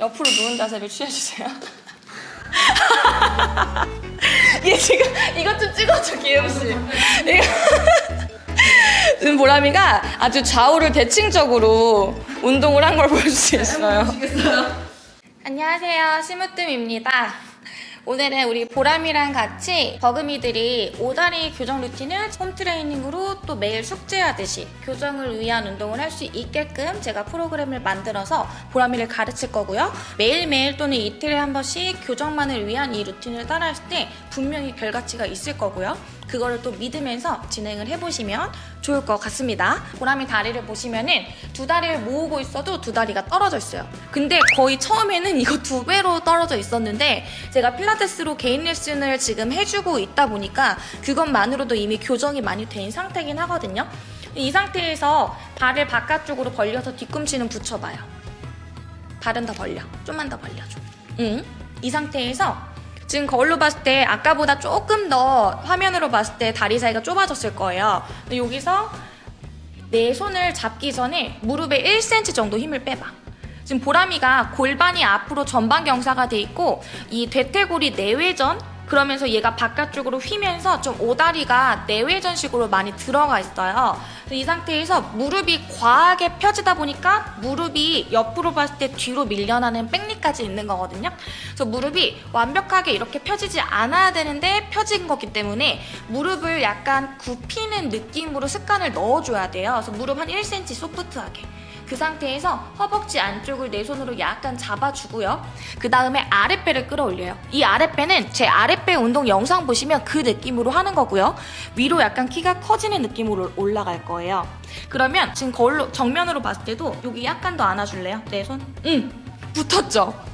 옆으로 누운 자세를 취해주세요. 얘 지금 이것 좀 찍어줘 기영씨. 지금 보람이가 아주 좌우를 대칭적으로 운동을 한 걸 볼 수 있어요. 안녕하세요. 심으뜸입니다. 오늘은 우리 보람이랑 같이 버금이들이 오다리 교정 루틴을 홈트레이닝으로 또 매일 숙제하듯이 교정을 위한 운동을 할 수 있게끔 제가 프로그램을 만들어서 보람이를 가르칠 거고요. 매일매일 또는 이틀에 한 번씩 교정만을 위한 이 루틴을 따라할 때 분명히 결과치가 있을 거고요. 그거를 또 믿으면서 진행을 해보시면 좋을 것 같습니다. 보람이 다리를 보시면은 두 다리를 모으고 있어도 두 다리가 떨어져 있어요. 근데 거의 처음에는 이거 두 배로 떨어져 있었는데 제가 필라테스로 개인 레슨을 지금 해주고 있다 보니까 그것만으로도 이미 교정이 많이 된 상태긴 하거든요. 이 상태에서 발을 바깥쪽으로 벌려서 뒤꿈치는 붙여봐요. 발은 더 벌려. 좀만 더 벌려줘. 응. 이 상태에서 지금 거울로 봤을 때 아까보다 조금 더 화면으로 봤을 때 다리 사이가 좁아졌을 거예요. 여기서 내 손을 잡기 전에 무릎에 1cm 정도 힘을 빼봐. 지금 보람이가 골반이 앞으로 전방 경사가 돼 있고 이 대퇴골이 내외전 그러면서 얘가 바깥쪽으로 휘면서 좀 오다리가 내외전식으로 많이 들어가 있어요. 이 상태에서 무릎이 과하게 펴지다 보니까 무릎이 옆으로 봤을 때 뒤로 밀려나는 백리까지 있는 거거든요. 그래서 무릎이 완벽하게 이렇게 펴지지 않아야 되는데 펴진 거기 때문에 무릎을 약간 굽히는 느낌으로 습관을 넣어줘야 돼요. 그래서 무릎 한 1cm 소프트하게. 그 상태에서 허벅지 안쪽을 내 손으로 약간 잡아주고요. 그 다음에 아랫배를 끌어올려요. 이 아랫배는 제 아랫배 운동 영상 보시면 그 느낌으로 하는 거고요. 위로 약간 키가 커지는 느낌으로 올라갈 거예요. 그러면 지금 거울로 정면으로 봤을 때도 여기 약간 더 안아줄래요? 내 손? 응. 붙었죠?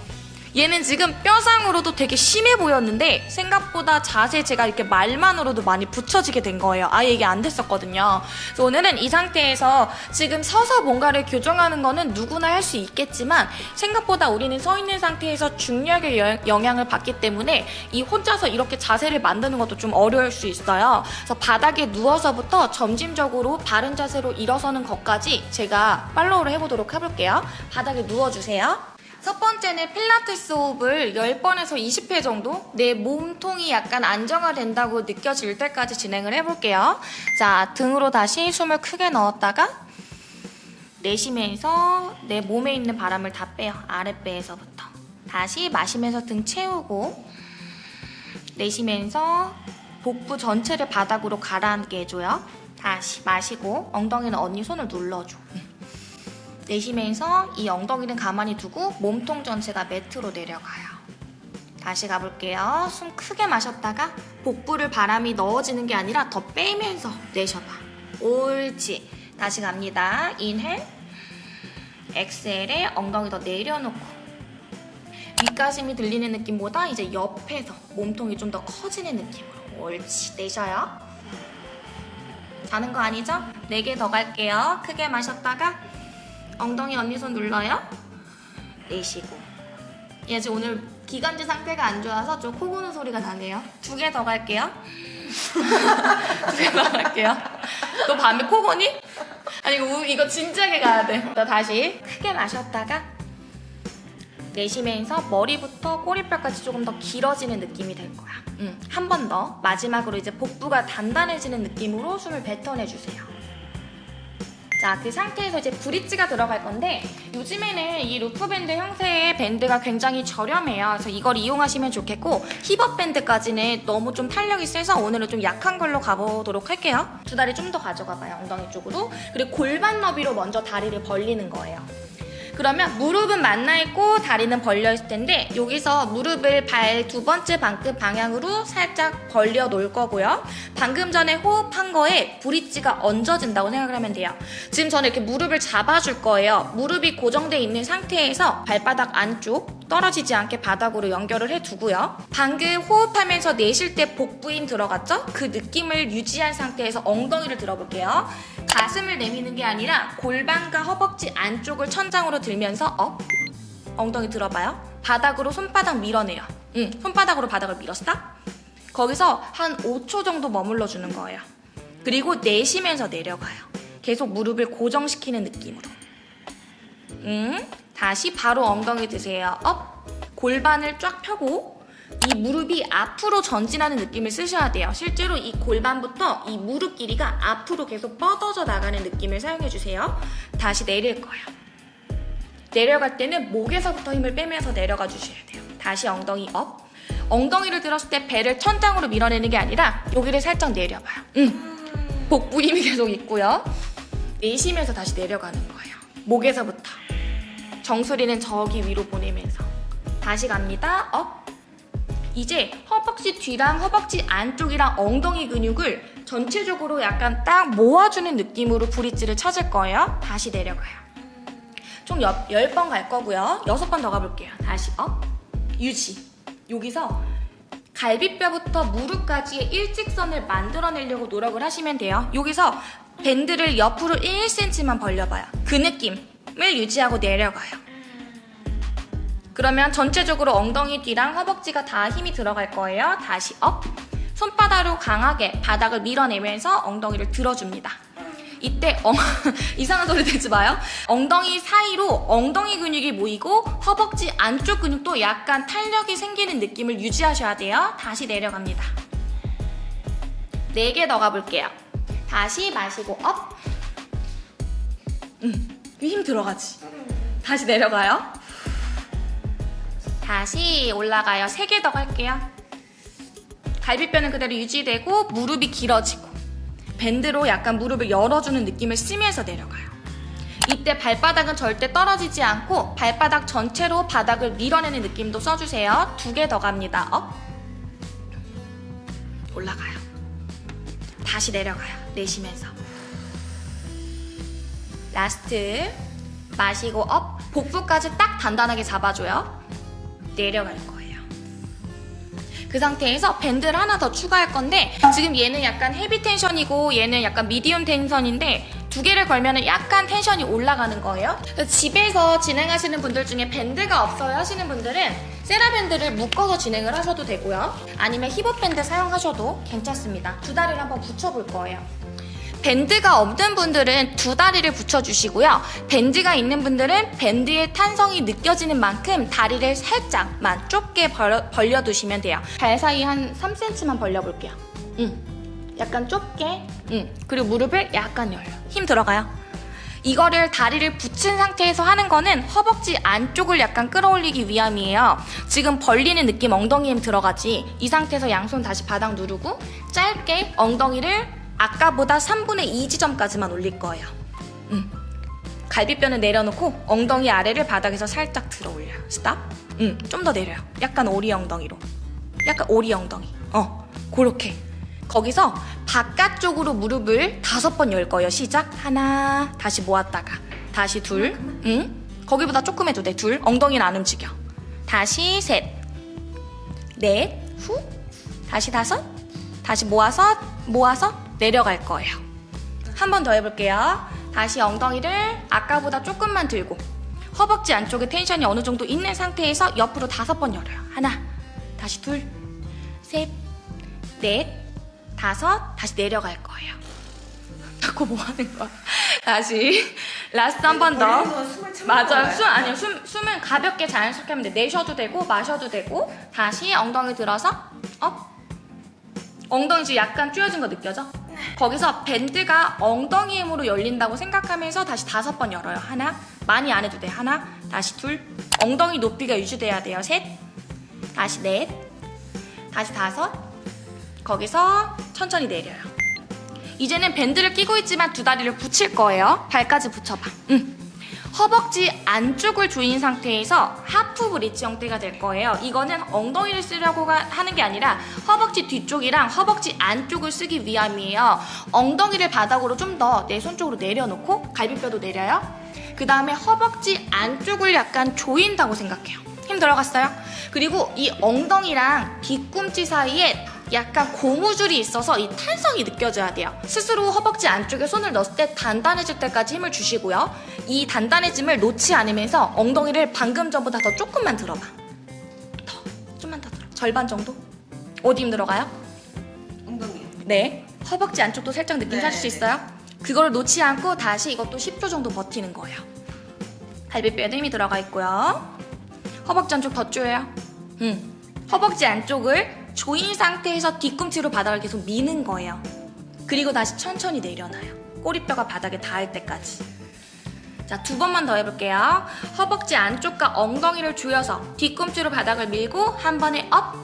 얘는 지금 뼈상으로도 되게 심해 보였는데 생각보다 자세 제가 이렇게 말만으로도 많이 붙여지게 된 거예요. 아예 이게 안 됐었거든요. 그래서 오늘은 이 상태에서 지금 서서 뭔가를 교정하는 거는 누구나 할 수 있겠지만 생각보다 우리는 서 있는 상태에서 중력의 여- 영향을 받기 때문에 이 혼자서 이렇게 자세를 만드는 것도 좀 어려울 수 있어요. 그래서 바닥에 누워서부터 점진적으로 바른 자세로 일어서는 것까지 제가 팔로우를 해보도록 해볼게요. 바닥에 누워주세요. 첫 번째는 필라테스 호흡을 10번에서 20회 정도 내 몸통이 약간 안정화된다고 느껴질 때까지 진행을 해볼게요. 자, 등으로 다시 숨을 크게 넣었다가 내쉬면서 내 몸에 있는 바람을 다 빼요. 아랫배에서부터. 다시 마시면서 등 채우고 내쉬면서 복부 전체를 바닥으로 가라앉게 해줘요. 다시 마시고 엉덩이는 언니 손을 눌러줘. 내쉬면서 이 엉덩이는 가만히 두고 몸통 전체가 매트로 내려가요. 다시 가볼게요. 숨 크게 마셨다가 복부를 바람이 넣어지는 게 아니라 더 빼면서 내셔봐. 옳지. 다시 갑니다. 인헬. 엑셀에 엉덩이 더 내려놓고 윗가심이 들리는 느낌보다 이제 옆에서 몸통이 좀 더 커지는 느낌으로 옳지. 내셔요. 자는 거 아니죠? 4개 더 갈게요. 크게 마셨다가 엉덩이 언니 손 눌러요. 내쉬고. 얘 지금 오늘 기관지 상태가 안 좋아서 좀 코 고는 소리가 나네요. 두 개 더 갈게요. 두 개 더 갈게요. 너 밤에 코 고니? 아니 이거, 우- 이거 진지하게 가야 돼. 나 다시 크게 마셨다가 내쉬면서 머리부터 꼬리뼈까지 조금 더 길어지는 느낌이 될 거야. 음, 한 번 더. 마지막으로 이제 복부가 단단해지는 느낌으로 숨을 뱉어내주세요. 자, 그 상태에서 이제 브릿지가 들어갈 건데 요즘에는 이 loop밴드 형태의 밴드가 굉장히 저렴해요. 그래서 이걸 이용하시면 좋겠고 hip up 밴드까지는 너무 좀 탄력이 세서 오늘은 좀 약한 걸로 가보도록 할게요. 두 다리 좀 더 가져가봐요. 엉덩이 쪽으로. 그리고 골반 너비로 먼저 다리를 벌리는 거예요. 그러면 무릎은 만나 있고 다리는 벌려 있을 텐데 여기서 무릎을 발 두 번째 방금 방향으로 살짝 벌려 놓을 거고요. 방금 전에 호흡한 거에 브릿지가 얹어진다고 생각을 하면 돼요. 지금 저는 이렇게 무릎을 잡아줄 거예요. 무릎이 고정돼 있는 상태에서 발바닥 안쪽 떨어지지 않게 바닥으로 연결을 해두고요. 방금 호흡하면서 내쉴 때 복부인 들어갔죠? 그 느낌을 유지한 상태에서 엉덩이를 들어볼게요. 가슴을 내미는 게 아니라 골반과 허벅지 안쪽을 천장으로 들면서 up 엉덩이 들어봐요. 바닥으로 손바닥 밀어내요. 응, 손바닥으로 바닥을 밀었어? 거기서 한 5초 정도 머물러 주는 거예요. 그리고 내쉬면서 내려가요. 계속 무릎을 고정시키는 느낌으로. 응, 다시 바로 엉덩이 드세요. up. 골반을 쫙 펴고 이 무릎이 앞으로 전진하는 느낌을 쓰셔야 돼요. 실제로 이 골반부터 이 무릎 길이가 앞으로 계속 뻗어져 나가는 느낌을 사용해 주세요. 다시 내릴 거예요. 내려갈 때는 목에서부터 힘을 빼면서 내려가 주셔야 돼요. 다시 엉덩이 up. 엉덩이를 들었을 때 배를 천장으로 밀어내는 게 아니라 여기를 살짝 내려봐요. 응. 복부 힘이 계속 있고요. 내쉬면서 다시 내려가는 거예요. 목에서부터. 정수리는 저기 위로 보내면서. 다시 갑니다. up. 이제 허벅지 뒤랑 허벅지 안쪽이랑 엉덩이 근육을 전체적으로 약간 딱 모아주는 느낌으로 브릿지를 찾을 거예요. 다시 내려가요. 총 10번 갈 거고요. 6번 더 가볼게요. 다시 up. 유지. 여기서 갈비뼈부터 무릎까지의 일직선을 만들어내려고 노력을 하시면 돼요. 여기서 밴드를 옆으로 1cm만 벌려봐요. 그 느낌 을 유지하고 내려가요. 그러면 전체적으로 엉덩이 뒤랑 허벅지가 다 힘이 들어갈 거예요. 다시 up. 손바닥으로 강하게 바닥을 밀어내면서 엉덩이를 들어줍니다. 이때 엉, 이상한 소리 되지 마요. 엉덩이 사이로 엉덩이 근육이 모이고 허벅지 안쪽 근육도 약간 탄력이 생기는 느낌을 유지하셔야 돼요. 다시 내려갑니다. 네개더 가볼게요. 다시 마시고 up. 음, 힘 들어가지. 다시 내려가요. 다시 올라가요. 세 개 더 갈게요. 갈비뼈는 그대로 유지되고 무릎이 길어지고 밴드로 약간 무릎을 열어주는 느낌을 쓰면서 내려가요. 이때 발바닥은 절대 떨어지지 않고 발바닥 전체로 바닥을 밀어내는 느낌도 써주세요. 두 개 더 갑니다. up. 올라가요. 다시 내려가요. 내쉬면서. last. 마시고 up. 복부까지 딱 단단하게 잡아줘요. 내려갈 거예요. 그 상태에서 밴드를 하나 더 추가할 건데 지금 얘는 약간 heavy tension이고 얘는 약간 medium tension인데 두 개를 걸면 약간 tension이 올라가는 거예요. 집에서 진행하시는 분들 중에 밴드가 없어요 하시는 분들은 세라밴드를 묶어서 진행을 하셔도 되고요. 아니면 hip-up 밴드 사용하셔도 괜찮습니다. 두 다리를 한번 붙여볼 거예요. 밴드가 없는 분들은 두 다리를 붙여주시고요. 밴드가 있는 분들은 밴드의 탄성이 느껴지는 만큼 다리를 살짝만 좁게 벌려, 벌려두시면 돼요. 발 사이 한 3cm만 벌려볼게요. 음, 약간 좁게. 음, 그리고 무릎을 약간 열려. 힘 들어가요. 이거를 다리를 붙인 상태에서 하는 거는 허벅지 안쪽을 약간 끌어올리기 위함이에요. 지금 벌리는 느낌 엉덩이 힘 들어가지. 이 상태에서 양손 다시 바닥 누르고 짧게 엉덩이를 아까보다 3분의 2 지점까지만 올릴 거예요. 음. 갈비뼈는 내려놓고 엉덩이 아래를 바닥에서 살짝 들어 올려요. 스탑. 음, 좀 더 내려요. 약간 오리 엉덩이로. 약간 오리 엉덩이. 어, 그렇게. 거기서 바깥쪽으로 무릎을 다섯 번 열 거예요. 시작. 하나, 다시 모았다가. 다시 둘. 응? 거기보다 조금 해도 돼. 둘. 엉덩이는 안 움직여. 다시 셋. 넷. 후. 다시 다섯. 다시 모아서, 모아서 내려갈 거예요. 한 번 더 해볼게요. 다시 엉덩이를 아까보다 조금만 들고 허벅지 안쪽에 텐션이 어느 정도 있는 상태에서 옆으로 다섯 번 열어요. 하나, 다시 둘, 셋, 넷, 다섯, 다시 내려갈 거예요. 자꾸 뭐 하는 거야? 다시 last 한 번 더. 맞아요. 숨 아니요. 숨 숨은 가볍게 자연스럽게 하면 돼. 내셔도 되고 마셔도 되고 다시 엉덩이 들어서 up. 엉덩이 지금 약간 쪼여진 거 느껴져? 거기서 밴드가 엉덩이 힘으로 열린다고 생각하면서 다시 다섯 번 열어요. 하나, 많이 안 해도 돼. 하나, 다시 둘. 엉덩이 높이가 유지돼야 돼요. 셋, 다시 넷, 다시 다섯. 거기서 천천히 내려요. 이제는 밴드를 끼고 있지만 두 다리를 붙일 거예요. 발까지 붙여봐. 응. 허벅지 안쪽을 조인 상태에서 하프 브릿지 형태가 될 거예요. 이거는 엉덩이를 쓰려고 가- 하는 게 아니라 허벅지 뒤쪽이랑 허벅지 안쪽을 쓰기 위함이에요. 엉덩이를 바닥으로 좀 더 내 손 쪽으로 내려놓고 갈비뼈도 내려요. 그 다음에 허벅지 안쪽을 약간 조인다고 생각해요. 힘 들어갔어요? 그리고 이 엉덩이랑 뒤꿈치 사이에 약간 고무줄이 있어서 이 탄성이 느껴져야 돼요. 스스로 허벅지 안쪽에 손을 넣었을 때 단단해질 때까지 힘을 주시고요. 이 단단해짐을 놓지 않으면서 엉덩이를 방금 전보다 더 조금만 들어봐. 더, 좀만 더 들어. 절반 정도? 어디 힘 들어가요? 엉덩이요. 네. 허벅지 안쪽도 살짝 느낌 네. 찾을 수 있어요? 그걸 놓지 않고 다시 이것도 10초 정도 버티는 거예요. 갈비뼈에도 힘이 들어가 있고요. 허벅지 안쪽 더 조여요. 음. 허벅지 안쪽을 조인 상태에서 뒤꿈치로 바닥을 계속 미는 거예요. 그리고 다시 천천히 내려놔요. 꼬리뼈가 바닥에 닿을 때까지. 자, 두 번만 더 해볼게요. 허벅지 안쪽과 엉덩이를 조여서 뒤꿈치로 바닥을 밀고 한 번에 up!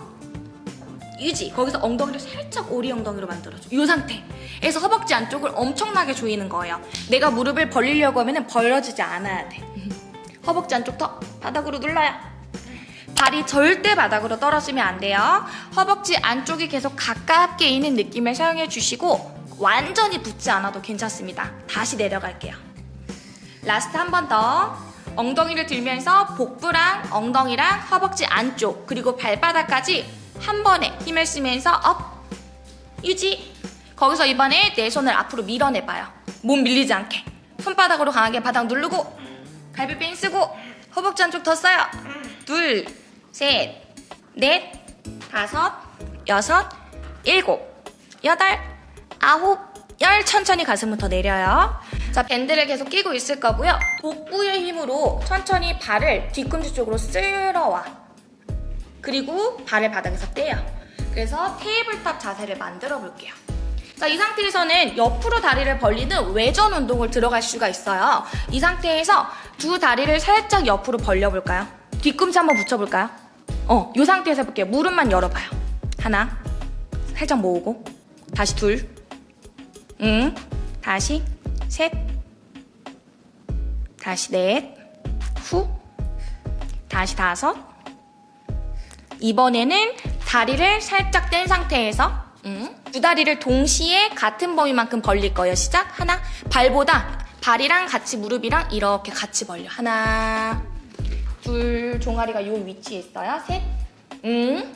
유지. 거기서 엉덩이를 살짝 오리 엉덩이로 만들어줘. 이 상태에서 허벅지 안쪽을 엄청나게 조이는 거예요. 내가 무릎을 벌리려고 하면 벌어지지 않아야 돼. 허벅지 안쪽 더 바닥으로 눌러요. 발이 절대 바닥으로 떨어지면 안 돼요. 허벅지 안쪽이 계속 가깝게 있는 느낌을 사용해 주시고 완전히 붙지 않아도 괜찮습니다. 다시 내려갈게요. last 한 번 더. 엉덩이를 들면서 복부랑 엉덩이랑 허벅지 안쪽 그리고 발바닥까지 한 번에 힘을 쓰면서 up 유지 거기서 이번에 내 손을 앞으로 밀어내봐요 몸 밀리지 않게 손바닥으로 강하게 바닥 누르고 갈비뼈 힘 쓰고 허벅지 안쪽 더 써요 둘, 셋, 넷, 다섯, 여섯, 일곱, 여덟, 아홉, 열 천천히 가슴부터 내려요 자 밴드를 계속 끼고 있을 거고요 복부의 힘으로 천천히 발을 뒤꿈치 쪽으로 쓸어와 그리고 발을 바닥에서 떼요. 그래서 tabletop 자세를 만들어 볼게요. 자, 이 상태에서는 옆으로 다리를 벌리는 외전 운동을 들어갈 수가 있어요. 이 상태에서 두 다리를 살짝 옆으로 벌려볼까요? 뒤꿈치 한번 붙여볼까요? 어, 이 상태에서 해볼게요. 무릎만 열어봐요. 하나, 살짝 모으고, 다시 둘, 응, 다시 셋, 다시 넷, 후, 다시 다섯, 이번에는 다리를 살짝 뗀 상태에서 음, 두 다리를 동시에 같은 범위만큼 벌릴 거예요. 시작. 하나. 발보다 발이랑 같이 무릎이랑 이렇게 같이 벌려. 하나. 둘. 종아리가 이 위치에 있어요. 셋. 음.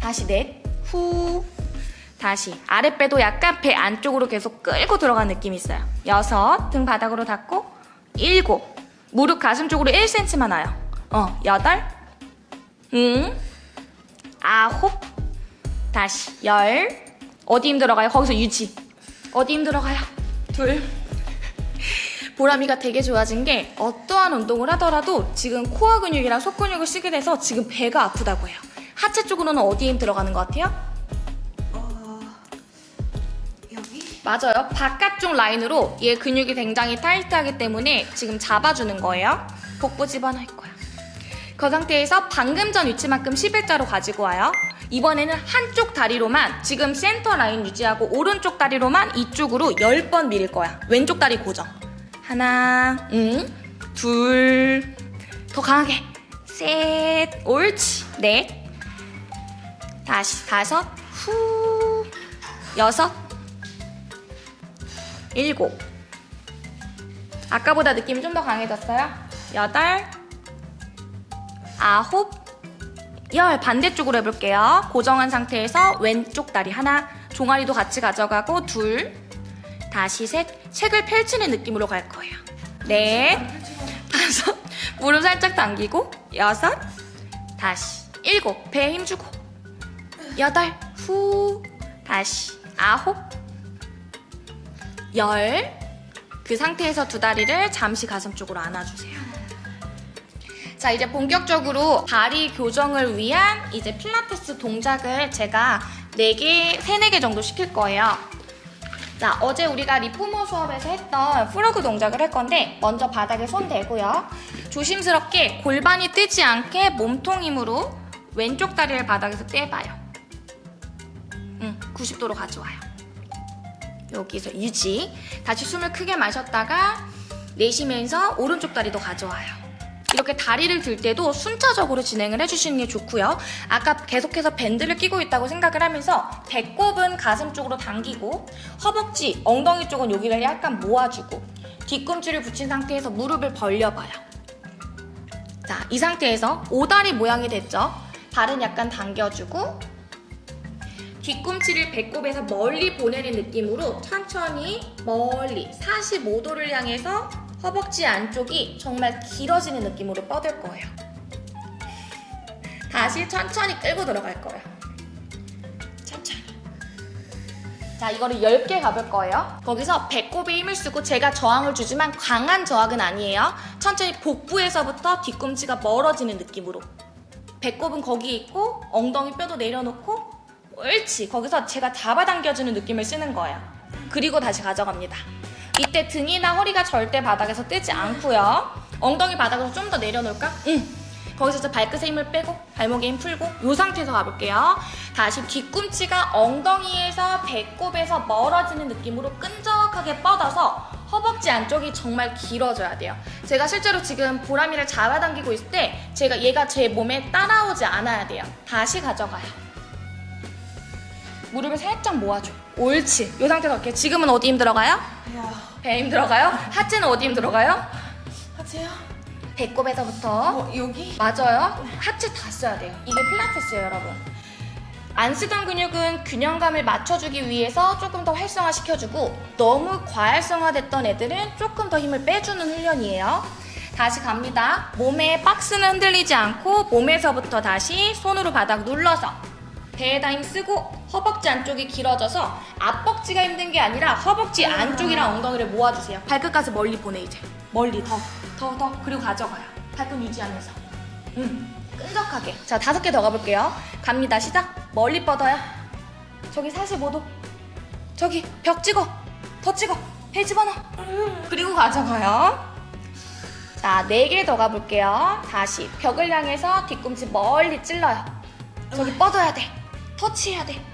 다시 넷. 후. 다시. 아랫배도 약간 배 안쪽으로 계속 끌고 들어간 느낌이 있어요. 여섯. 등 바닥으로 닿고. 일곱. 무릎 가슴 쪽으로 1cm만 와요. 어. 여덟. 음. 아홉 다시 열 어디 힘들어가요? 거기서 유지 어디 힘들어가요? 둘 보람이가 되게 좋아진 게 어떠한 운동을 하더라도 지금 코어 근육이랑 속 근육을 쓰게 돼서 지금 배가 아프다고 해요 하체 쪽으로는 어디에 힘 들어가는 것 같아요? 어... 여기? 맞아요 바깥쪽 라인으로 얘 근육이 굉장히 타이트하기 때문에 지금 잡아주는 거예요 복부 집어넣을 거야 그 상태에서 방금 전 위치만큼 11자로 가지고 와요. 이번에는 한쪽 다리로만 지금 센터 라인 유지하고 오른쪽 다리로만 이쪽으로 10번 밀 거야. 왼쪽 다리 고정. 하나, 응, 둘, 더 강하게. 셋, 옳지. 넷, 다시 다섯, 후, 여섯, 일곱. 아까보다 느낌이 좀 더 강해졌어요. 여덟, 아홉, 열 반대쪽으로 해볼게요. 고정한 상태에서 왼쪽 다리 하나, 종아리도 같이 가져가고 둘, 다시 셋, 책을 펼치는 느낌으로 갈 거예요. 넷, 다섯, 무릎 살짝 당기고 여섯, 다시 일곱, 배에 힘주고 여덟, 후, 다시 아홉, 열, 그 상태에서 두 다리를 잠시 가슴 쪽으로 안아주세요. 자 이제 본격적으로 다리 교정을 위한 이제 필라테스 동작을 제가 4개, 3, 4개 정도 시킬 거예요. 자 어제 우리가 리포머 수업에서 했던 프로그 동작을 할 건데 먼저 바닥에 손 대고요. 조심스럽게 골반이 뜨지 않게 몸통 힘으로 왼쪽 다리를 바닥에서 떼봐요. 응, 90도로 가져와요. 여기서 유지. 다시 숨을 크게 마셨다가 내쉬면서 오른쪽 다리도 가져와요. 이렇게 다리를 들 때도 순차적으로 진행을 해주시는 게 좋고요. 아까 계속해서 밴드를 끼고 있다고 생각을 하면서 배꼽은 가슴 쪽으로 당기고 허벅지, 엉덩이 쪽은 여기를 약간 모아주고 뒤꿈치를 붙인 상태에서 무릎을 벌려봐요. 자, 이 상태에서 오다리 모양이 됐죠? 발은 약간 당겨주고 뒤꿈치를 배꼽에서 멀리 보내는 느낌으로 천천히 멀리 45도를 향해서 허벅지 안쪽이 정말 길어지는 느낌으로 뻗을 거예요. 다시 천천히 끌고 들어갈 거예요. 천천히. 자, 이거를 10개 가볼 거예요. 거기서 배꼽에 힘을 쓰고 제가 저항을 주지만 강한 저항은 아니에요. 천천히 복부에서부터 뒤꿈치가 멀어지는 느낌으로. 배꼽은 거기에 있고 엉덩이 뼈도 내려놓고 옳지. 거기서 제가 잡아당겨주는 느낌을 쓰는 거예요. 그리고 다시 가져갑니다. 이때 등이나 허리가 절대 바닥에서 뜨지 않고요. 엉덩이 바닥에서 좀더 내려놓을까? 응. 거기서 이제 발끝에 힘을 빼고 발목에 힘 풀고 이 상태에서 가볼게요. 다시 뒤꿈치가 엉덩이에서 배꼽에서 멀어지는 느낌으로 끈적하게 뻗어서 허벅지 안쪽이 정말 길어져야 돼요. 제가 실제로 지금 보람이를 잡아당기고 있을 때 제가 얘가 제 몸에 따라오지 않아야 돼요. 다시 가져가요. 무릎을 살짝 모아줘. 옳지. 이 상태에서 이렇게 지금은 어디 힘 들어가요? 야, 배힘 들어가요? 하체는 어디 힘 들어가요? 하세요? 배꼽에서부터 어, 여기? 맞아요. 하체 다 써야 돼요. 이게 필라테스예요, 여러분. 안 쓰던 근육은 균형감을 맞춰주기 위해서 조금 더 활성화 시켜주고 너무 과활성화됐던 애들은 조금 더 힘을 빼주는 훈련이에요. 다시 갑니다. 몸의 박스는 흔들리지 않고 몸에서부터 다시 손으로 바닥 눌러서 배에다 힘 쓰고 허벅지 안쪽이 길어져서 앞벅지가 힘든 게 아니라 허벅지 안쪽이랑 엉덩이를 모아주세요. 발끝까지 멀리 보내 이제. 멀리 더, 더, 더. 그리고 가져가요. 발끝 유지하면서. 음, 끈적하게. 자, 다섯 개 더 가볼게요. 갑니다. 시작. 멀리 뻗어요. 저기 45도. 저기 벽 찍어. 더 찍어. 배 집어넣어. 그리고 가져가요. 자, 네 개 더 가볼게요. 다시 벽을 향해서 뒤꿈치 멀리 찔러요. 저기 뻗어야 돼. 터치해야 돼.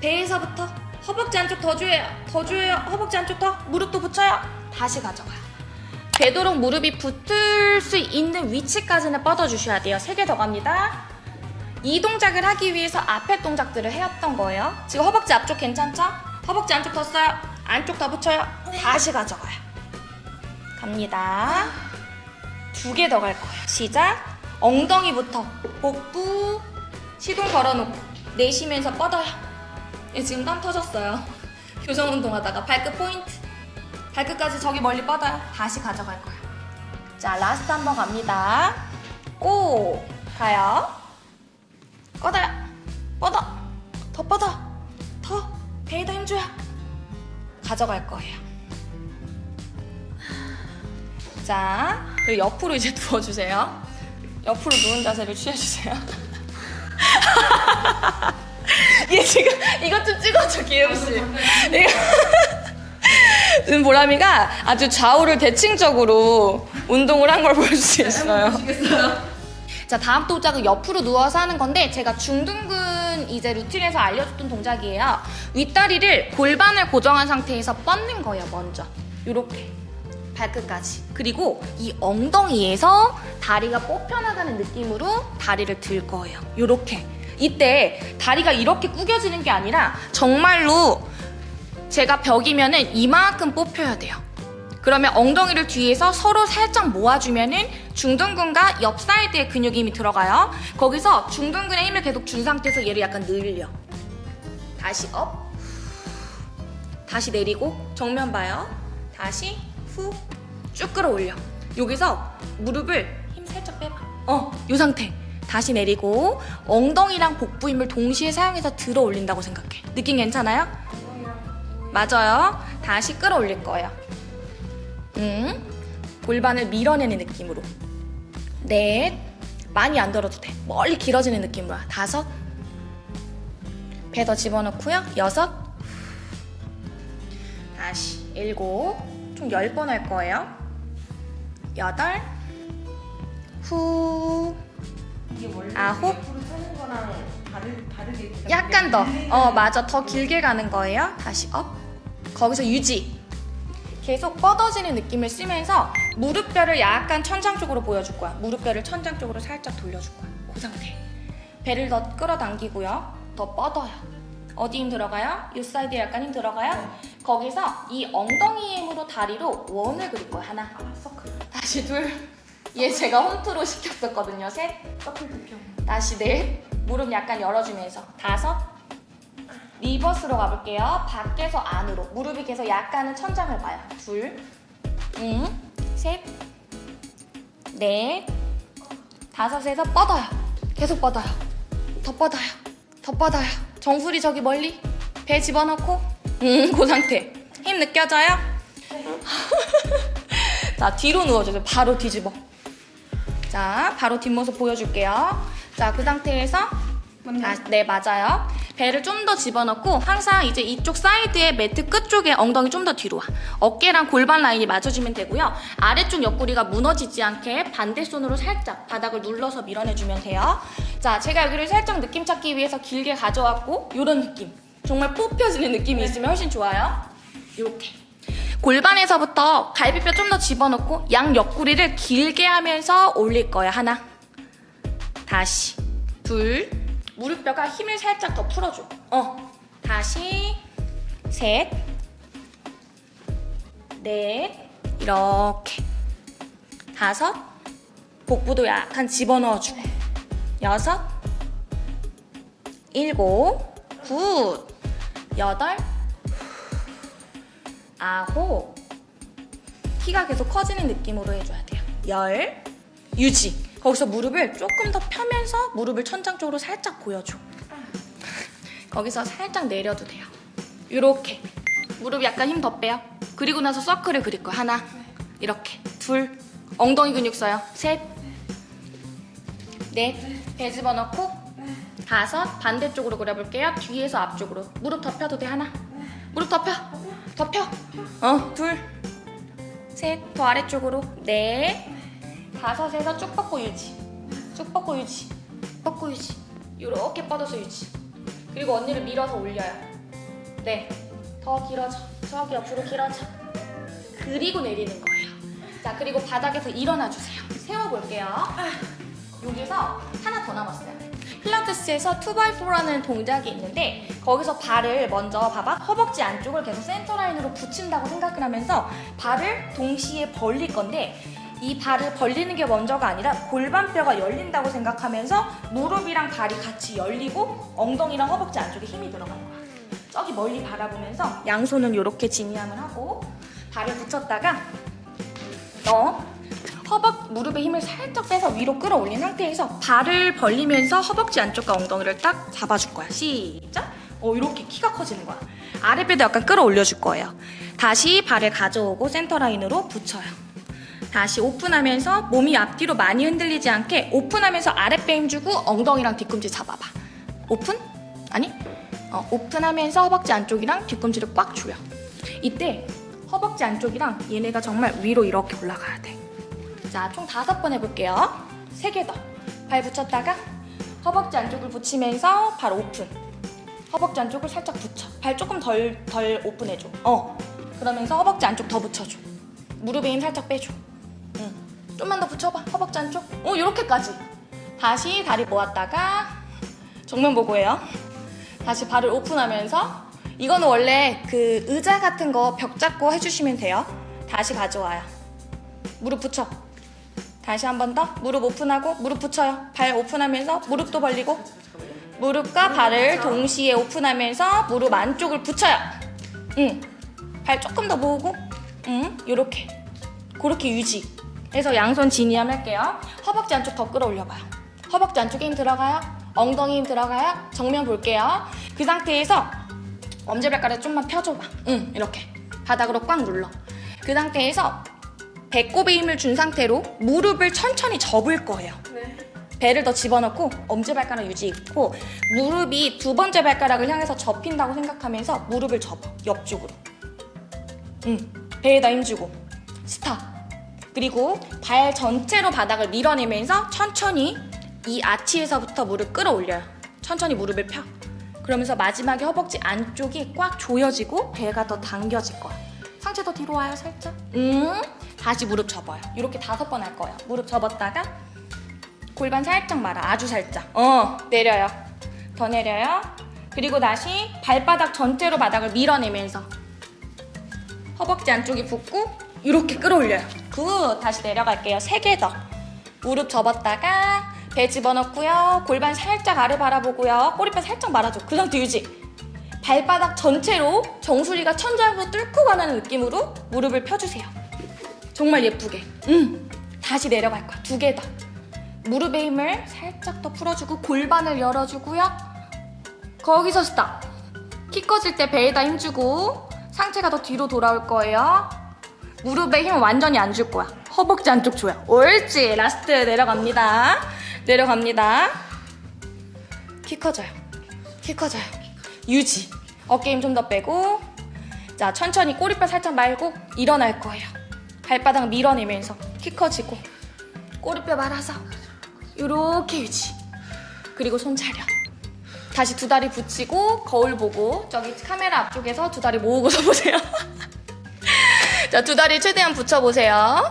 배에서부터 허벅지 안쪽 더 조여요. 더 조여요. 허벅지 안쪽 더. 무릎도 붙여요. 다시 가져가요. 되도록 무릎이 붙을 수 있는 위치까지는 뻗어주셔야 돼요. 세 개 더 갑니다. 이 동작을 하기 위해서 앞에 동작들을 해왔던 거예요. 지금 허벅지 앞쪽 괜찮죠? 허벅지 안쪽 더 써요. 안쪽 더 붙여요. 다시 가져가요. 갑니다. 두 개 더 갈 거예요. 시작. 엉덩이부터 복부 시동 걸어놓고 내쉬면서 뻗어요. 얘 지금 땀 터졌어요. 교정 운동하다가 발끝 포인트. 발끝까지 저기 멀리 뻗어요. 다시 가져갈 거예요. 자, last 한 번 갑니다. Go! 가요. 뻗어요. 뻗어. 더 뻗어. 더. 배에다 힘줘요. 가져갈 거예요. 자, 그리고 옆으로 이제 누워주세요. 옆으로 누운 자세를 취해주세요. 얘 지금 이것 좀 찍어줘. 이거. 지금 보람이가 아주 좌우를 대칭적으로 운동을 한 걸 볼 수 있어요. 자, 다음 동작은 옆으로 누워서 하는 건데 제가 중둔근 이제 루틴에서 알려줬던 동작이에요. 윗다리를 골반을 고정한 상태에서 뻗는 거예요, 먼저. 요렇게. 발끝까지. 그리고 이 엉덩이에서 다리가 뽑혀나가는 느낌으로 다리를 들 거예요. 요렇게. 이때 다리가 이렇게 구겨지는 게 아니라 정말로 제가 벽이면 은 이만큼 뽑혀야 돼요. 그러면 엉덩이를 뒤에서 서로 살짝 모아주면 은 중둔근과 옆 사이드에 근육이 힘이 들어가요. 거기서 중둔근에 힘을 계속 준 상태에서 얘를 약간 늘려. 다시 up. 다시 내리고 정면 봐요. 다시 후. 쭉 끌어올려. 여기서 무릎을 힘 살짝 빼봐. 어, 요 상태. 다시 내리고 엉덩이랑 복부 힘을 동시에 사용해서 들어 올린다고 생각해. 느낌 괜찮아요? 맞아요. 다시 끌어올릴 거예요. 응. 골반을 밀어내는 느낌으로. 넷. 많이 안 들어도 돼. 멀리 길어지는 느낌으로. 다섯. 배 더 집어넣고요. 여섯. 다시. 일곱. 총 열 번 할 거예요. 여덟. 후. 아홉. 약간 더. 어, 맞아. 더 길게 가는 거예요. 다시 up. 거기서 유지. 계속 뻗어지는 느낌을 쓰면서 무릎뼈를 약간 천장 쪽으로 보여줄 거야. 무릎뼈를 천장 쪽으로 살짝 돌려줄 거야. 그 상태. 배를 더 끌어당기고요. 더 뻗어요. 어디 힘 들어가요? 이 사이드에 약간 힘 들어가요? 거기서 이 엉덩이 힘으로 다리로 원을 그릴 거야. 하나. 아, 서클. 다시 둘. 얘 제가 홈트로 시켰었거든요. 셋. 서클 득형. 다시 넷 무릎 약간 열어주면서. 다섯. reverse로 가볼게요. 밖에서 안으로. 무릎이 계속 약간은 천장을 봐요. 둘셋넷 다섯에서 뻗어요. 계속 뻗어요. 더 뻗어요. 더 뻗어요. 정수리 저기 멀리. 배 집어넣고. 음 그 상태. 힘 느껴져요? 자, 뒤로 누워주세요. 바로 뒤집어. 자, 바로 뒷모습 보여줄게요. 자, 그 상태에서 아, 네, 맞아요. 배를 좀 더 집어넣고 항상 이제 이쪽 사이드의 매트 끝쪽에 엉덩이 좀 더 뒤로 와. 어깨랑 골반 라인이 맞춰지면 되고요. 아래쪽 옆구리가 무너지지 않게 반대 손으로 살짝 바닥을 눌러서 밀어내주면 돼요. 자, 제가 여기를 살짝 느낌 찾기 위해서 길게 가져왔고 이런 느낌. 정말 뽑혀지는 느낌이 있으면 훨씬 좋아요. 이렇게. 골반에서부터 갈비뼈 좀 더 집어넣고 양 옆구리를 길게 하면서 올릴 거예요. 하나. 다시. 둘. 무릎뼈가 힘을 살짝 더 풀어줘. 어. 다시. 셋. 넷. 이렇게. 다섯. 복부도 약간 집어넣어주고. 여섯. 일곱. Good. 여덟. 아홉. 키가 계속 커지는 느낌으로 해줘야 돼요. 열. 유지. 거기서 무릎을 조금 더 펴면서 무릎을 천장 쪽으로 살짝 보여줘. 거기서 살짝 내려도 돼요. 이렇게. 무릎 약간 힘 더 빼요. 그리고 나서 서클을 그릴 거야. 하나. 이렇게. 둘. 엉덩이 근육 써요. 셋. 넷. 배 집어넣고. 다섯. 반대쪽으로 그려볼게요. 뒤에서 앞쪽으로. 무릎 더 펴도 돼. 하나. 무릎 더 펴. 더 펴. 어. 둘. 셋. 더 아래쪽으로. 넷. 다섯에서 쭉 뻗고 유지. 쭉 뻗고 유지. 뻗고 유지. 이렇게 뻗어서 유지. 그리고 언니를 밀어서 올려요. 네. 더 길어져. 저기 옆으로 길어져. 그리고 내리는 거예요. 자, 그리고 바닥에서 일어나 주세요. 세워볼게요. 여기서 하나 더 남았어요. 필라테스에서 2x4라는 동작이 있는데 거기서 발을 먼저 봐봐 허벅지 안쪽을 계속 센터 라인으로 붙인다고 생각을 하면서 발을 동시에 벌릴 건데 이 발을 벌리는 게 먼저가 아니라 골반뼈가 열린다고 생각하면서 무릎이랑 발이 같이 열리고 엉덩이랑 허벅지 안쪽에 힘이 들어가는 거야. 저기 멀리 바라보면서 양손은 이렇게 진이함을 하고 발을 붙였다가 너 허벅 무릎에 힘을 살짝 빼서 위로 끌어올린 상태에서 발을 벌리면서 허벅지 안쪽과 엉덩이를 딱 잡아줄 거야. 시작. 어 이렇게 키가 커지는 거야. 아랫배도 약간 끌어올려줄 거예요. 다시 발을 가져오고 센터 라인으로 붙여요. 다시 오픈하면서 몸이 앞뒤로 많이 흔들리지 않게 오픈하면서 아랫배 힘주고 엉덩이랑 뒤꿈치 잡아봐. 오픈? 아니? 어, 오픈하면서 허벅지 안쪽이랑 뒤꿈치를 꽉 조여. 이때 허벅지 안쪽이랑 얘네가 정말 위로 이렇게 올라가야 돼. 자, 총 다섯 번 해볼게요. 세 개 더. 발 붙였다가 허벅지 안쪽을 붙이면서 발 오픈. 허벅지 안쪽을 살짝 붙여. 발 조금 덜, 덜 오픈해줘. 어. 그러면서 허벅지 안쪽 더 붙여줘. 무릎에 힘 살짝 빼줘. 응. 좀만 더 붙여봐. 허벅지 안쪽. 어, 요렇게까지. 다시 다리 모았다가 정면 보고 해요. 다시 발을 오픈하면서 이거는 원래 그 의자 같은 거 벽 잡고 해주시면 돼요. 다시 가져와요. 무릎 붙여. 다시 한 번 더. 무릎 오픈하고 무릎 붙여요. 발 오픈하면서 무릎도 벌리고 무릎과 발을 동시에 오픈하면서 무릎 안쪽을 붙여요. 응. 발 조금 더 모으고 응. 요렇게. 그렇게 유지. 해서 양손 진이함 할게요. 허벅지 안쪽 더 끌어올려봐요. 허벅지 안쪽에 힘 들어가요. 엉덩이 힘 들어가요. 정면 볼게요. 그 상태에서 엄지발가락 좀만 펴줘봐. 응, 이렇게. 바닥으로 꽉 눌러. 그 상태에서 배꼽에 힘을 준 상태로 무릎을 천천히 접을 거예요. 네. 배를 더 집어넣고 엄지발가락 유지있고 무릎이 두 번째 발가락을 향해서 접힌다고 생각하면서 무릎을 접어 옆쪽으로. 응 배에다 힘주고. 스탑. 그리고 발 전체로 바닥을 밀어내면서 천천히 이 아치에서부터 무릎 끌어올려요. 천천히 무릎을 펴. 그러면서 마지막에 허벅지 안쪽이 꽉 조여지고 배가 더 당겨질 거야. 상체 더 뒤로 와요 살짝. 음 다시 무릎 접어요. 이렇게 다섯 번 할 거예요. 무릎 접었다가 골반 살짝 말아. 아주 살짝. 어 내려요. 더 내려요. 그리고 다시 발바닥 전체로 바닥을 밀어내면서 허벅지 안쪽이 붙고 이렇게 끌어올려요. good 다시 내려갈게요. 세 개 더. 무릎 접었다가 배 집어넣고요. 골반 살짝 아래 바라보고요. 꼬리뼈 살짝 말아줘. 그 상태 유지. 발바닥 전체로 정수리가 천장으로 뚫고 가는 느낌으로 무릎을 펴주세요 정말 예쁘게 음 다시 내려갈 거야 두 개 더 무릎의 힘을 살짝 더 풀어주고 골반을 열어주고요. 거기서 stop. 키 커질 때 배에다 힘주고 상체가 더 뒤로 돌아올 거예요. 무릎에 힘을 완전히 안 줄 거야. 허벅지 안쪽 줘요. 옳지. last 내려갑니다. 내려갑니다. 키 커져요. 키 커져요. 유지. 어깨 힘 좀 더 빼고. 자, 천천히 꼬리뼈 살짝 말고 일어날 거예요. 발바닥 밀어내면서 키 커지고 꼬리뼈 말아서 요렇게 유지. 그리고 손 차려. 다시 두 다리 붙이고 거울 보고 저기 카메라 앞쪽에서 두 다리 모으고서 보세요. 자, 두 다리 최대한 붙여보세요.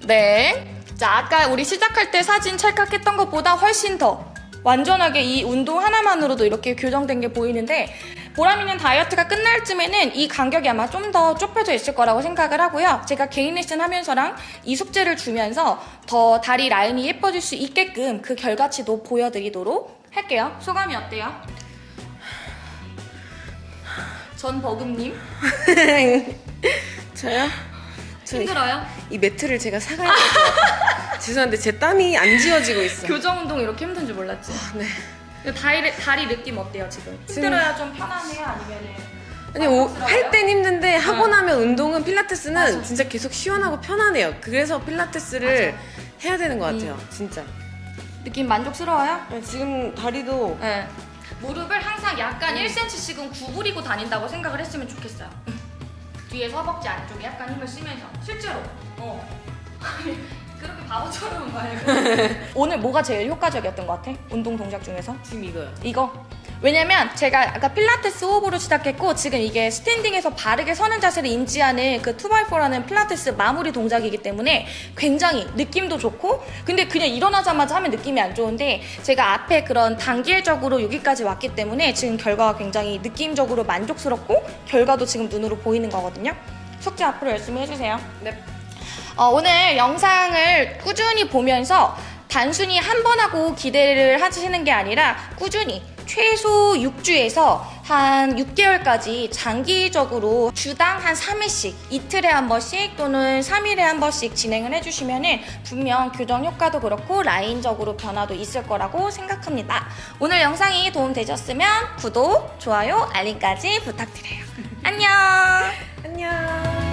네. 자, 아까 우리 시작할 때 사진 찰칵했던 것보다 훨씬 더 완전하게 이 운동 하나만으로도 이렇게 교정된 게 보이는데 보람이는 다이어트가 끝날 쯤에는 이 간격이 아마 좀 더 좁혀져 있을 거라고 생각을 하고요. 제가 개인 레슨 하면서랑 이 숙제를 주면서 더 다리 라인이 예뻐질 수 있게끔 그 결과치도 보여드리도록 할게요. 소감이 어때요? 전 버금님 저요? 저 힘들어요? 이 매트를 제가 사가야 같아요. 죄송한데 제 땀이 안 지워지고 있어. 교정 운동 이렇게 힘든 줄 몰랐지? 네. 근데 다리, 다리 느낌 어때요 지금? 힘들어야 좀 편하네요 아니면은 아니? 할 땐 힘든데 하고 응. 나면 운동은 필라테스는 맞아. 진짜 계속 시원하고 편하네요. 그래서 필라테스를 해야 되는 것 같아요. 진짜. 느낌 만족스러워요? 네, 지금 다리도 네. 무릎을 항상 약간 1cm씩은 구부리고 다닌다고 생각을 했으면 좋겠어요. 뒤에서 허벅지 안쪽에 약간 힘을 쓰면서 실제로. 어. 그렇게 바보처럼 말고. 오늘 뭐가 제일 효과적이었던 것 같아? 운동 동작 중에서? 지금 이거요. 이거. 왜냐면 제가 아까 필라테스 호흡으로 시작했고 지금 이게 스탠딩에서 바르게 서는 자세를 인지하는 그 2x4라는 필라테스 마무리 동작이기 때문에 굉장히 느낌도 좋고 근데 그냥 일어나자마자 하면 느낌이 안 좋은데 제가 앞에 그런 단계적으로 여기까지 왔기 때문에 지금 결과가 굉장히 느낌적으로 만족스럽고 결과도 지금 눈으로 보이는 거거든요. 숙제 앞으로 열심히 해주세요. 네. 어, 오늘 영상을 꾸준히 보면서 단순히 한 번 하고 기대를 하시는 게 아니라 꾸준히 최소 6주에서 한 6개월까지 장기적으로 주당 한 3회씩 이틀에 한 번씩 또는 3일에 한 번씩 진행을 해주시면 분명 교정 효과도 그렇고 라인적으로 변화도 있을 거라고 생각합니다. 오늘 영상이 도움되셨으면 구독, 좋아요, 알림까지 부탁드려요. 안녕! 안녕.